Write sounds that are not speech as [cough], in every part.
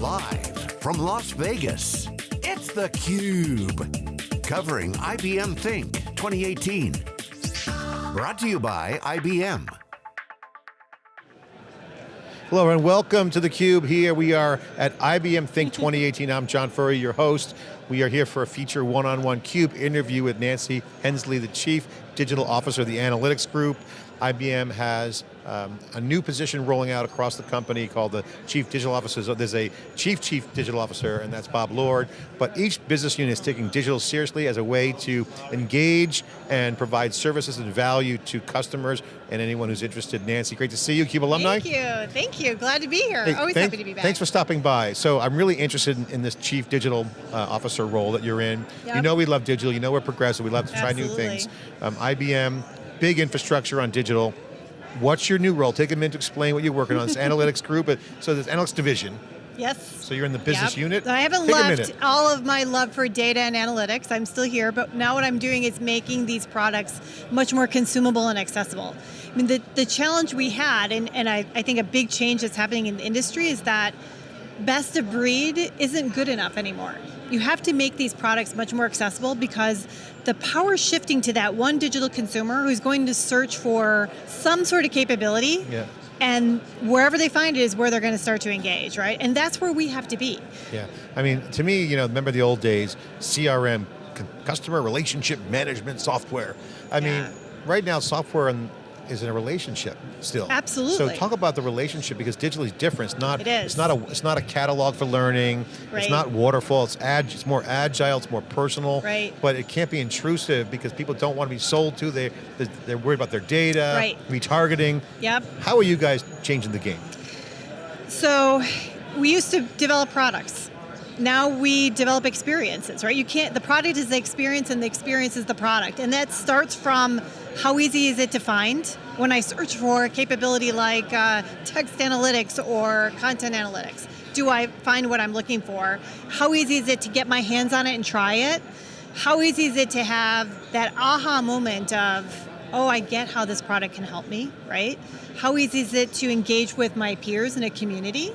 Live from Las Vegas, it's theCUBE. Covering IBM Think 2018. Brought to you by IBM. Hello and welcome to theCUBE. Here we are at IBM Think 2018. I'm John Furrier, your host. We are here for a feature one-on-one -on -one CUBE interview with Nancy Hensley, the Chief Digital Officer of the Analytics Group. IBM has um, a new position rolling out across the company called the Chief Digital Officer. There's a Chief Chief Digital Officer, and that's Bob Lord. But each business unit is taking digital seriously as a way to engage and provide services and value to customers and anyone who's interested. Nancy, great to see you, CUBE alumni. Thank you, thank you. Glad to be here. Hey, Always thank, happy to be back. Thanks for stopping by. So I'm really interested in, in this Chief Digital uh, Officer role that you're in. Yep. You know we love digital, you know we're progressive, we love to try Absolutely. new things. Um, IBM, big infrastructure on digital, What's your new role? Take a minute to explain what you're working on. This [laughs] analytics group, so this analytics division. Yes. So you're in the business yep. unit? I haven't Take left all of my love for data and analytics. I'm still here, but now what I'm doing is making these products much more consumable and accessible. I mean, the, the challenge we had, and, and I, I think a big change that's happening in the industry is that best of breed isn't good enough anymore. You have to make these products much more accessible because the power is shifting to that one digital consumer who's going to search for some sort of capability yeah. and wherever they find it is where they're going to start to engage, right? And that's where we have to be. Yeah, I mean, to me, you know, remember the old days, CRM, customer relationship management software. I yeah. mean, right now software and is in a relationship still. Absolutely. So talk about the relationship because digital is different. It's not. It is. It's not a. It's not a catalog for learning. Right. It's not waterfall. It's ag. It's more agile. It's more personal. Right. But it can't be intrusive because people don't want to be sold to. They they're worried about their data. Right. Retargeting. Yep. How are you guys changing the game? So, we used to develop products now we develop experiences, right? You can't, the product is the experience and the experience is the product. And that starts from how easy is it to find? When I search for capability like uh, text analytics or content analytics, do I find what I'm looking for? How easy is it to get my hands on it and try it? How easy is it to have that aha moment of, oh, I get how this product can help me, right? How easy is it to engage with my peers in a community?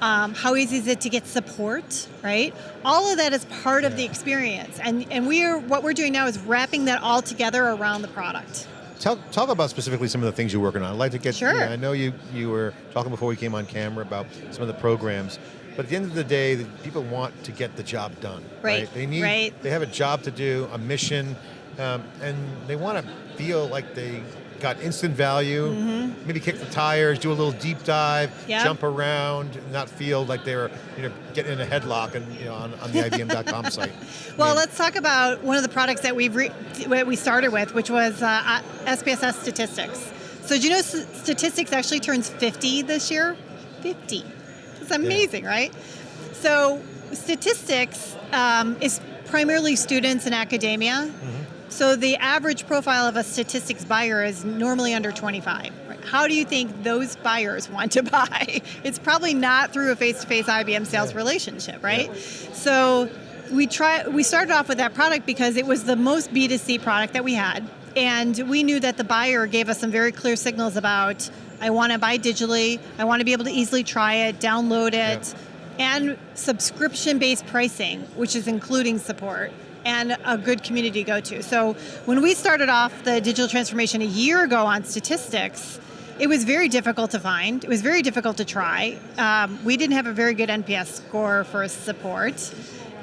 Um, how easy is it to get support, right? All of that is part yeah. of the experience. And, and we are, what we're doing now is wrapping that all together around the product. Talk, talk about specifically some of the things you're working on. I'd like to get, sure. I know you, you were talking before we came on camera about some of the programs, but at the end of the day, the people want to get the job done. Right, right? They need, right. they have a job to do, a mission, um, and they want to feel like they got instant value, mm -hmm. maybe kick the tires, do a little deep dive, yep. jump around, not feel like they're you know, getting in a headlock and, you know, on, on the IBM.com site. [laughs] Well, I mean, let's talk about one of the products that we've we started with, which was uh, SPSS Statistics. So do you know statistics actually turns 50 this year? 50. It's amazing, yeah. right? So statistics um, is primarily students in academia. Mm -hmm. So the average profile of a statistics buyer is normally under 25. How do you think those buyers want to [laughs] buy? It's probably not through a face-to-face -face IBM sales yeah. relationship, right? Yeah. So we try. We started off with that product because it was the most B2C product that we had. And we knew that the buyer gave us some very clear signals about, I want to buy digitally, I want to be able to easily try it, download it, yeah. and subscription-based pricing, which is including support and a good community to go to. So when we started off the digital transformation a year ago on statistics, it was very difficult to find. It was very difficult to try. Um, we didn't have a very good NPS score for support.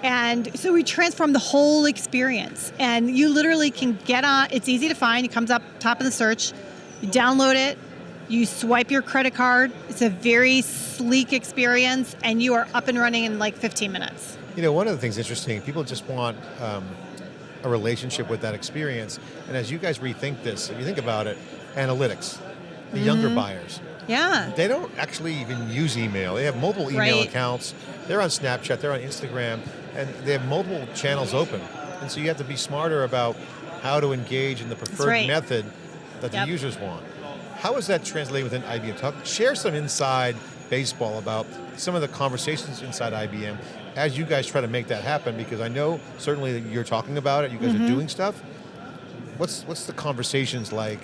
And so we transformed the whole experience. And you literally can get on, it's easy to find, it comes up top of the search, you download it, you swipe your credit card, it's a very sleek experience, and you are up and running in like 15 minutes. You know, one of the things interesting, people just want um, a relationship with that experience. And as you guys rethink this, if you think about it, analytics, the mm -hmm. younger buyers. Yeah. They don't actually even use email. They have multiple email right. accounts. They're on Snapchat, they're on Instagram, and they have multiple channels open. And so you have to be smarter about how to engage in the preferred right. method that yep. the users want. How is that translated within IBM? Talk, share some inside baseball about some of the conversations inside IBM as you guys try to make that happen, because I know certainly that you're talking about it, you guys mm -hmm. are mm-hmm. doing stuff. What's, what's the conversations like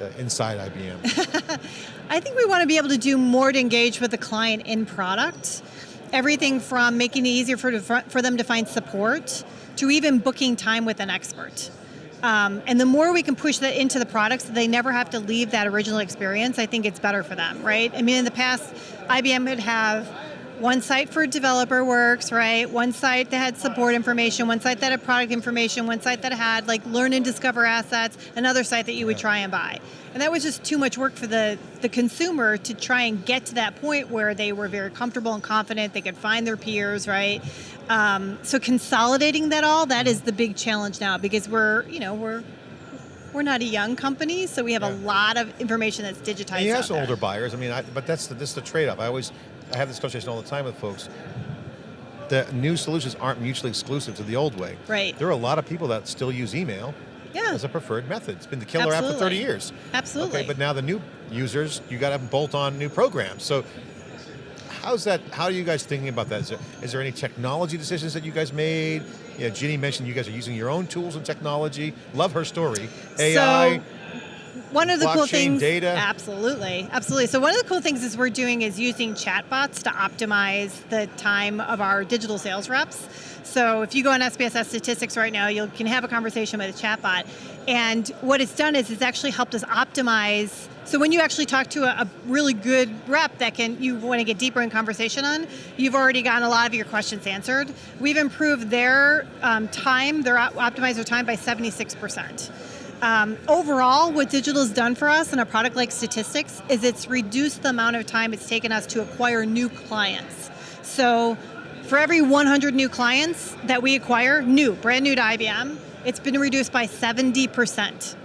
uh, inside IBM? [laughs] I think we want to be able to do more to engage with the client in product. everything from making it easier for, for them to find support to even booking time with an expert. Um, and the more we can push that into the products, they never have to leave that original experience, I think it's better for them, right? I mean, in the past, IBM would have one site for developerWorks, right? One site that had support information, one site that had product information, one site that had like learn and discover assets, another site that you would try and buy. And that was just too much work for the, the consumer to try and get to that point where they were very comfortable and confident, they could find their peers, right? Um, so consolidating that all, that is the big challenge now because we're, you know, we're we're not a young company, so we have yeah. a lot of information that's digitized. And you have some older buyers. I mean, I, but that's the, this is the trade-off. I always I have this conversation all the time with folks. The new solutions aren't mutually exclusive to the old way. Right. There are a lot of people that still use email yeah. as a preferred method. It's been the killer Absolutely. app for 30 years. Absolutely. Okay, but now the new users, you got to bolt on new programs. So how's that, how are you guys thinking about that? Is there, is there any technology decisions that you guys made? Yeah, Ginni mentioned you guys are using your own tools and technology. Love her story. AI, so, one of the cool things, data. absolutely, absolutely. So one of the cool things is we're doing is using chatbots to optimize the time of our digital sales reps. So if you go on SPSS statistics right now, you can have a conversation with a chatbot. And what it's done is it's actually helped us optimize. So when you actually talk to a, a really good rep that can you want to get deeper in conversation on, you've already gotten a lot of your questions answered. We've improved their um, time, their optimizer time by 76%. Um, overall, what digital has done for us in a product like statistics is it's reduced the amount of time it's taken us to acquire new clients. So for every 100 new clients that we acquire, new, brand new to IBM, it's been reduced by 70%.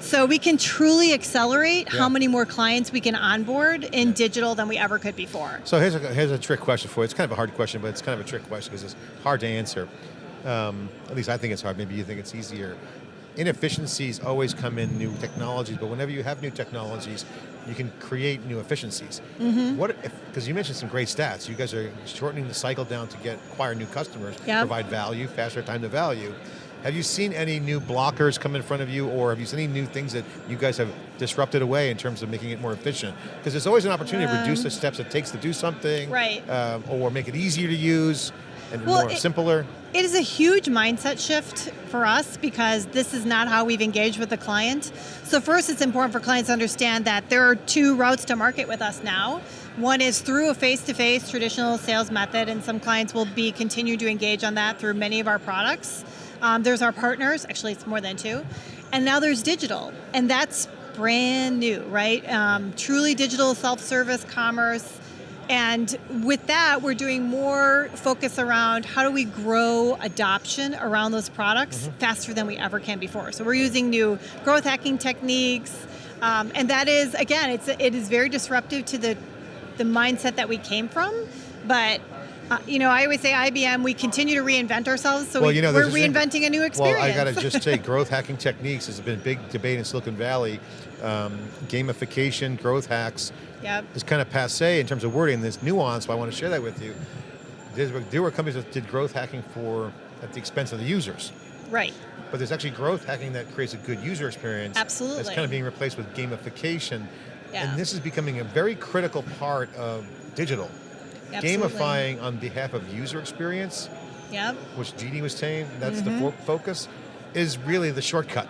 So we can truly accelerate yeah. how many more clients we can onboard in digital than we ever could before. So here's a, here's a trick question for you. It's kind of a hard question, but it's kind of a trick question because it's hard to answer. Um, at least I think it's hard, maybe you think it's easier inefficiencies always come in new technologies, but whenever you have new technologies, you can create new efficiencies. Mm -hmm. What because you mentioned some great stats. You guys are shortening the cycle down to get acquire new customers, yep. provide value, faster time to value. Have you seen any new blockers come in front of you, or have you seen any new things that you guys have disrupted away in terms of making it more efficient? Because there's always an opportunity um, to reduce the um, steps it takes to do something, right? Uh, or make it easier to use and well, more it, simpler? It is a huge mindset shift for us because this is not how we've engaged with the client. So first it's important for clients to understand that there are two routes to market with us now. One is through a face-to-face -face traditional sales method and some clients will be continue to engage on that through many of our products. Um, there's our partners, actually it's more than two. And now there's digital, and that's brand new, right? Um, truly digital self-service commerce, and with that, we're doing more focus around how do we grow adoption around those products mm -hmm. faster than we ever can before. So we're using new growth hacking techniques, um, and that is, again, it's it is very disruptive to the, the mindset that we came from, but uh, you know, I always say IBM, we continue to reinvent ourselves, so well, we, you know, we're reinventing a new experience. Well, I got to just say, [laughs] growth hacking techniques has been a big debate in Silicon Valley. Um, gamification, growth hacks, yep. is kind of passe in terms of wording, this nuance, but I want to share that with you. There were companies that did growth hacking for, at the expense of the users. Right. But there's actually growth hacking that creates a good user experience. Absolutely. That's kind of being replaced with gamification. Yeah. And this is becoming a very critical part of digital. Absolutely. Gamifying on behalf of user experience, yep. which Jeannie was saying, that's mm -hmm. the mm-hmm. focus, is really the shortcut.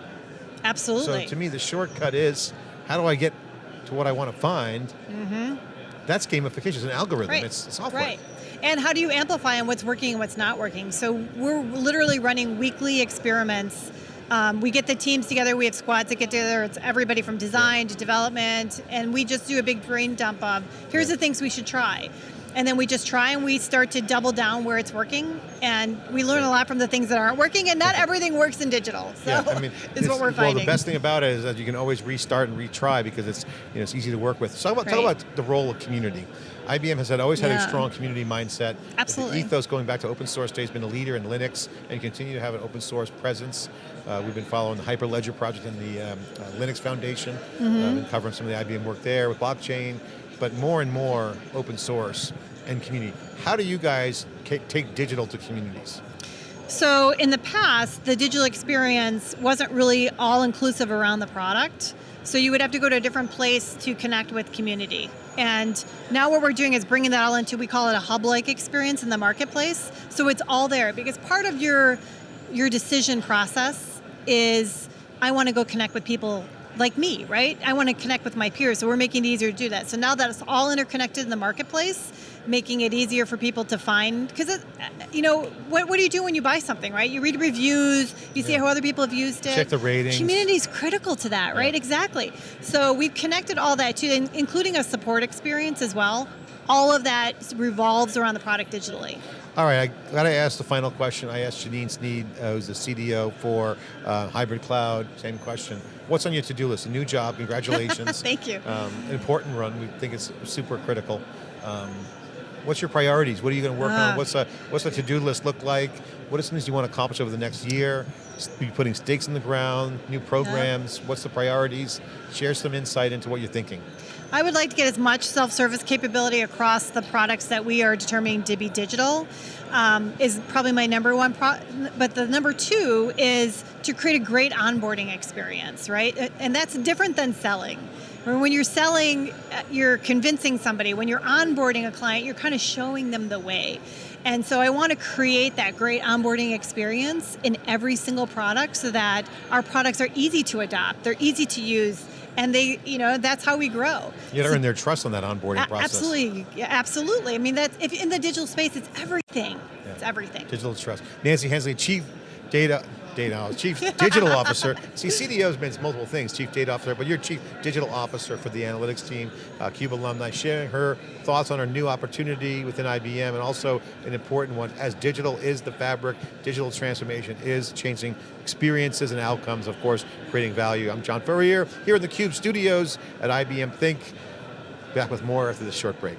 Absolutely. So to me, the shortcut is, how do I get to what I want to find, mm -hmm. that's gamification, it's an algorithm, right. it's software. Right. And how do you amplify on what's working and what's not working? So we're literally running weekly experiments. Um, we get the teams together, we have squads that get together, it's everybody from design to development, and we just do a big brain dump of, here's the things we should try and then we just try and we start to double down where it's working and we learn a lot from the things that aren't working and not everything works in digital so yeah, I mean, [laughs] is what we're finding. Well the best thing about it is that you can always restart and retry because it's you know it's easy to work with. So talk about, right. talk about the role of community. IBM has had, always had yeah. a strong community mindset. Absolutely. The ethos going back to open source days, been a leader in Linux and continue to have an open source presence. Uh, we've been following the Hyperledger project in the um, uh, Linux Foundation, mm -hmm. uh, covering some of the IBM work there with blockchain, but more and more open source and community. How do you guys take digital to communities? So in the past, the digital experience wasn't really all inclusive around the product. So you would have to go to a different place to connect with community. And now what we're doing is bringing that all into, we call it a hub-like experience in the marketplace. So it's all there because part of your, your decision process is, I want to go connect with people like me, right? I want to connect with my peers, so we're making it easier to do that. So now that it's all interconnected in the marketplace, making it easier for people to find, because uh, you know, what, what do you do when you buy something, right? You read reviews, you see Yeah. how other people have used it. Check the ratings. Community is critical to that, right? Yeah. Exactly. So we've connected all that to, including a support experience as well. All of that revolves around the product digitally. All right, I got to ask the final question. I asked Janine Sneed, uh, who's the CDO for uh, Hybrid Cloud, same question. What's on your to-do list? A new job, congratulations. [laughs] Thank you. Um, an important run, we think it's super critical. Um, what's your priorities? What are you going to work Ah. on? What's, a, what's the to-do list look like? What are some things you want to accomplish over the next year? Be putting stakes in the ground, new programs, what's the priorities? Share some insight into what you're thinking. I would like to get as much self-service capability across the products that we are determining to be digital. Um, is probably my number one. Pro- but the number two is to create a great onboarding experience, right? And that's different than selling. When you're selling, uh, you're convincing somebody. When you're onboarding a client, you're kind of showing them the way. And so I want to create that great onboarding experience in every single product so that our products are easy to adopt, they're easy to use, and they, you know, that's how we grow. You got to So- earn their trust on that onboarding process. Absolutely, yeah, absolutely. I mean, that's if in the digital space, it's everything. It's everything. Digital trust. Nancy Hensley, Chief Data, Data, Chief Digital Officer. See, CDO's means multiple things, Chief Data Officer, but you're Chief Digital Officer for the analytics team, uh, CUBE alumni, sharing her thoughts on her new opportunity within IBM, and also an important one, as digital is the fabric, digital transformation is changing experiences and outcomes, of course, creating value. I'm John Furrier, here in the CUBE studios at IBM Think. Back with more after this short break.